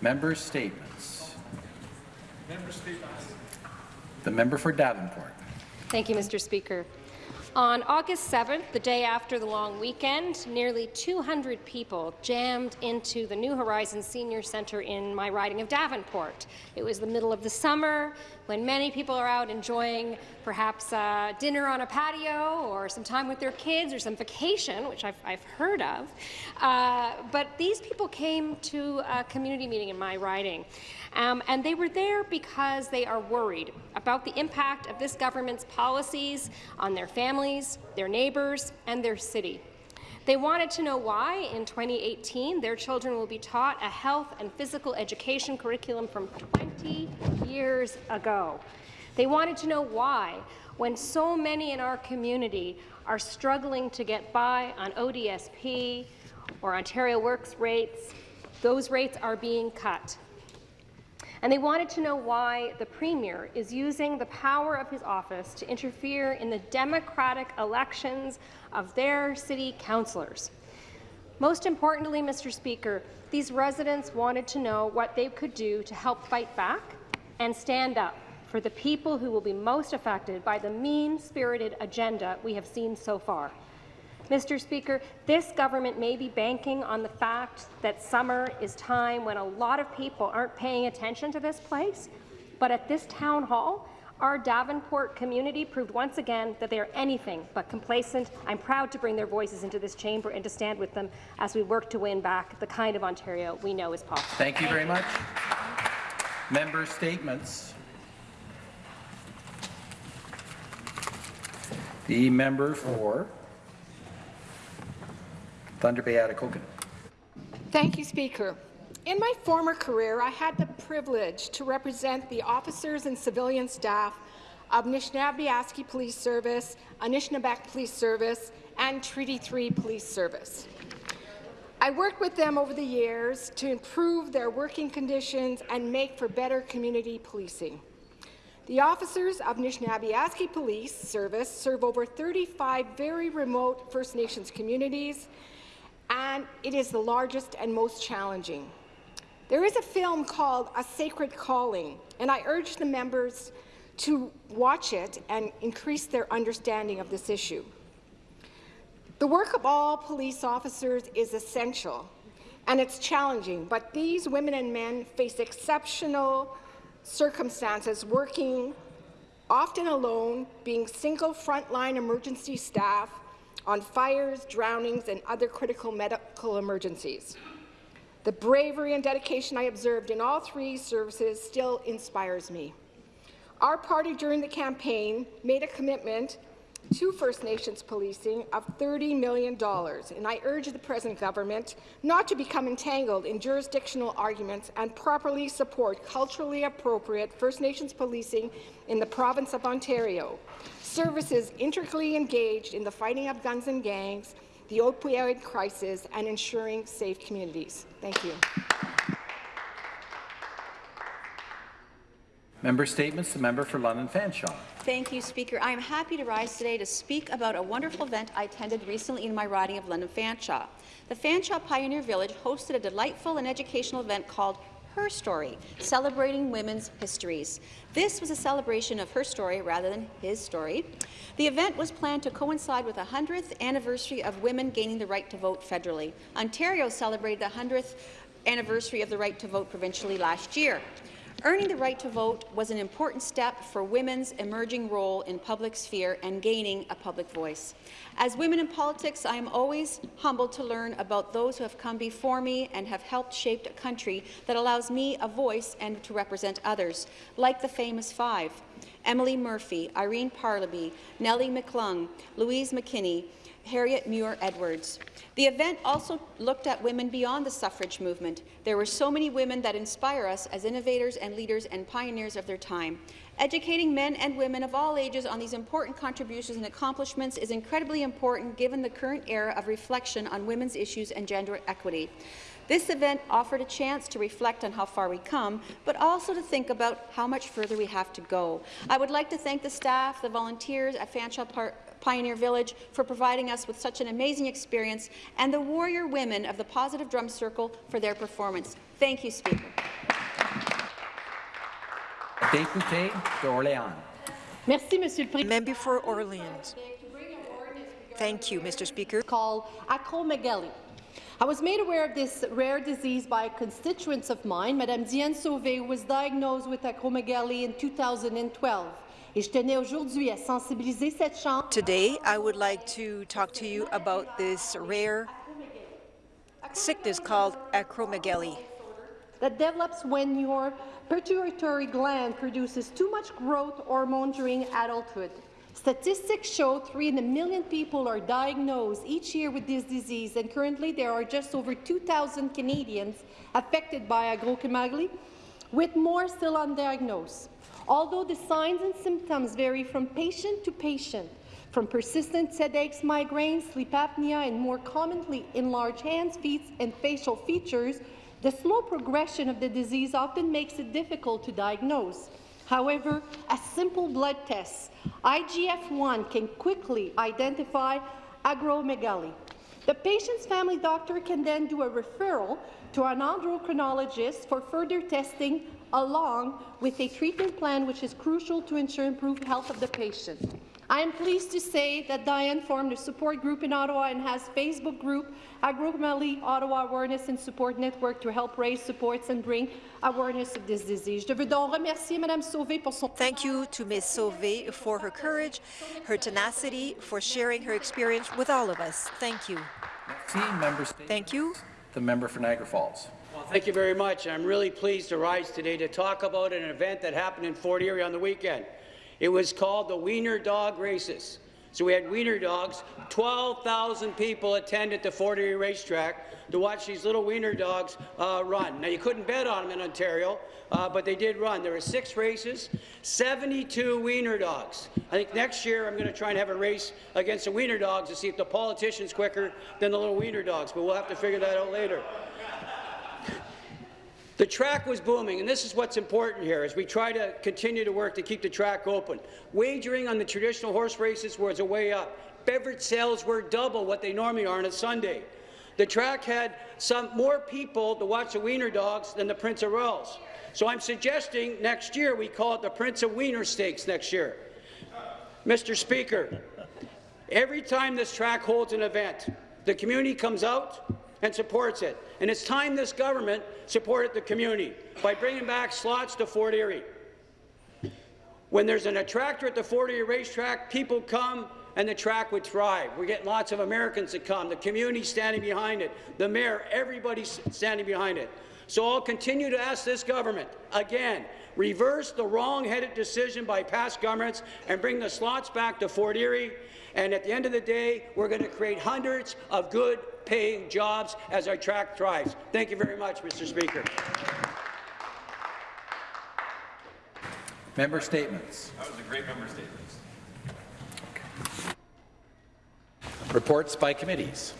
Member statements. Member statements. The member for Davenport. Thank you, Mr. Speaker. On August 7th, the day after the long weekend, nearly 200 people jammed into the New Horizons Senior Centre in my riding of Davenport. It was the middle of the summer when many people are out enjoying perhaps uh, dinner on a patio or some time with their kids or some vacation, which I've, I've heard of. Uh, but these people came to a community meeting in my riding. Um, and they were there because they are worried about the impact of this government's policies on their families, their neighbours, and their city. They wanted to know why, in 2018, their children will be taught a health and physical education curriculum from 20 years ago. They wanted to know why, when so many in our community are struggling to get by on ODSP or Ontario Works rates, those rates are being cut and they wanted to know why the Premier is using the power of his office to interfere in the democratic elections of their city councillors. Most importantly, Mr. Speaker, these residents wanted to know what they could do to help fight back and stand up for the people who will be most affected by the mean-spirited agenda we have seen so far. Mr. Speaker, this government may be banking on the fact that summer is time when a lot of people aren't paying attention to this place, but at this town hall, our Davenport community proved once again that they are anything but complacent. I'm proud to bring their voices into this chamber and to stand with them as we work to win back the kind of Ontario we know is possible. Thank you very much. Member statements. The member for Thunder Bay Atikokan. Thank you, Speaker. In my former career, I had the privilege to represent the officers and civilian staff of Anishinaabe Police Service, Anishinabek Police Service, and Treaty 3 Police Service. I worked with them over the years to improve their working conditions and make for better community policing. The officers of Anishinaabe Police Service serve over 35 very remote First Nations communities and it is the largest and most challenging. There is a film called A Sacred Calling, and I urge the members to watch it and increase their understanding of this issue. The work of all police officers is essential, and it's challenging, but these women and men face exceptional circumstances working often alone, being single frontline emergency staff, on fires, drownings, and other critical medical emergencies. The bravery and dedication I observed in all three services still inspires me. Our party during the campaign made a commitment to First Nations policing of $30 million, and I urge the present government not to become entangled in jurisdictional arguments and properly support culturally appropriate First Nations policing in the province of Ontario. Services intricately engaged in the fighting of guns and gangs, the opioid crisis, and ensuring safe communities. Thank you. Member Statements, the member for London Fanshawe. Thank you, Speaker. I am happy to rise today to speak about a wonderful event I attended recently in my riding of London Fanshawe. The Fanshawe Pioneer Village hosted a delightful and educational event called Her Story, celebrating women's histories. This was a celebration of her story rather than his story. The event was planned to coincide with the 100th anniversary of women gaining the right to vote federally. Ontario celebrated the 100th anniversary of the right to vote provincially last year. Earning the right to vote was an important step for women's emerging role in public sphere and gaining a public voice. As women in politics, I am always humbled to learn about those who have come before me and have helped shape a country that allows me a voice and to represent others, like the famous five. Emily Murphy, Irene Parlby, Nellie McClung, Louise McKinney, Harriet Muir Edwards. The event also looked at women beyond the suffrage movement. There were so many women that inspire us as innovators and leaders and pioneers of their time. Educating men and women of all ages on these important contributions and accomplishments is incredibly important given the current era of reflection on women's issues and gender equity. This event offered a chance to reflect on how far we come, but also to think about how much further we have to go. I would like to thank the staff, the volunteers at Fanshawe Park Pioneer Village for providing us with such an amazing experience, and the warrior women of the Positive Drum Circle for their performance. Thank you, Speaker. Député d'Orléans. Merci, Monsieur le Président. Member for Orleans. Thank you, Mr. Speaker. Called acromegaly. I was made aware of this rare disease by constituents of mine. Madame Diane Sauvé was diagnosed with acromegaly in 2012. Et je tenais aujourd'hui à sensibiliser cette Chambre Today, I would like to talk to you about this rare sickness called acromegaly. that develops when your pituitary gland produces too much growth hormone during adulthood. Statistics show three in a million people are diagnosed each year with this disease, and currently there are just over 2,000 Canadians affected by acromegaly, with more still undiagnosed. Although the signs and symptoms vary from patient to patient, from persistent headaches, migraines, sleep apnea, and more commonly enlarged hands, feet, and facial features, the slow progression of the disease often makes it difficult to diagnose. However, a simple blood test, IGF-1, can quickly identify acromegaly. The patient's family doctor can then do a referral to an endocrinologist for further testing along with a treatment plan which is crucial to ensure improved health of the patient. I am pleased to say that Diane formed a support group in Ottawa and has Facebook group Acromegaly Ottawa Awareness and Support Network to help raise supports and bring awareness of this disease. Je veux donc remercier Madame Sauvé pour son Thank you to Ms. Sauvé for her courage, her tenacity, for sharing her experience with all of us. Thank you. Merci, member. Thank you. The member for Niagara Falls. Thank you very much. I'm really pleased to rise today to talk about an event that happened in Fort Erie on the weekend. It was called the Wiener Dog Races. So we had wiener dogs. 12,000 people attended the Fort Erie racetrack to watch these little wiener dogs uh, run. Now, you couldn't bet on them in Ontario, uh, but they did run. There were six races, 72 wiener dogs. I think next year I'm going to try and have a race against the wiener dogs to see if the politician's quicker than the little wiener dogs, but we'll have to figure that out later. The track was booming, and this is what's important here as we try to continue to work to keep the track open. Wagering on the traditional horse races was a way up. Beverage sales were double what they normally are on a Sunday. The track had some more people to watch the Wiener Dogs than the Prince of Wales. So I'm suggesting next year we call it the Prince of Wiener Stakes next year. Mr. Speaker, every time this track holds an event, the community comes out and supports it. And it's time this government supported the community by bringing back slots to Fort Erie. When there's an attractor at the Fort Erie racetrack, people come and the track would thrive. We're getting lots of Americans to come. The community standing behind it. The mayor, everybody's standing behind it. So I'll continue to ask this government, again, reverse the wrong-headed decision by past governments and bring the slots back to Fort Erie. And at the end of the day, we're going to create hundreds of good-paying jobs as our track thrives. Thank you very much, Mr. Speaker. Member statements. That was a great member statement. Reports by committees.